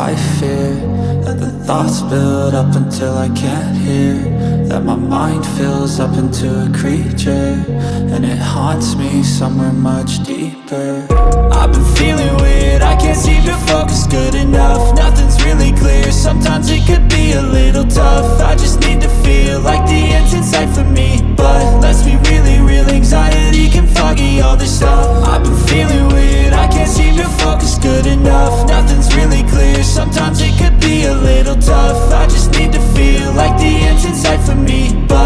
I fear that the thoughts build up until I can't hear That my mind fills up into a creature And it haunts me somewhere much deeper. I've been feeling weird, I can't seem to focus good enough. Nothing's really clear, sometimes it could be a little tough. I just need to feel like the end's in sight for me. But let's be really real, anxiety can foggy all this stuff. I've been feeling tough.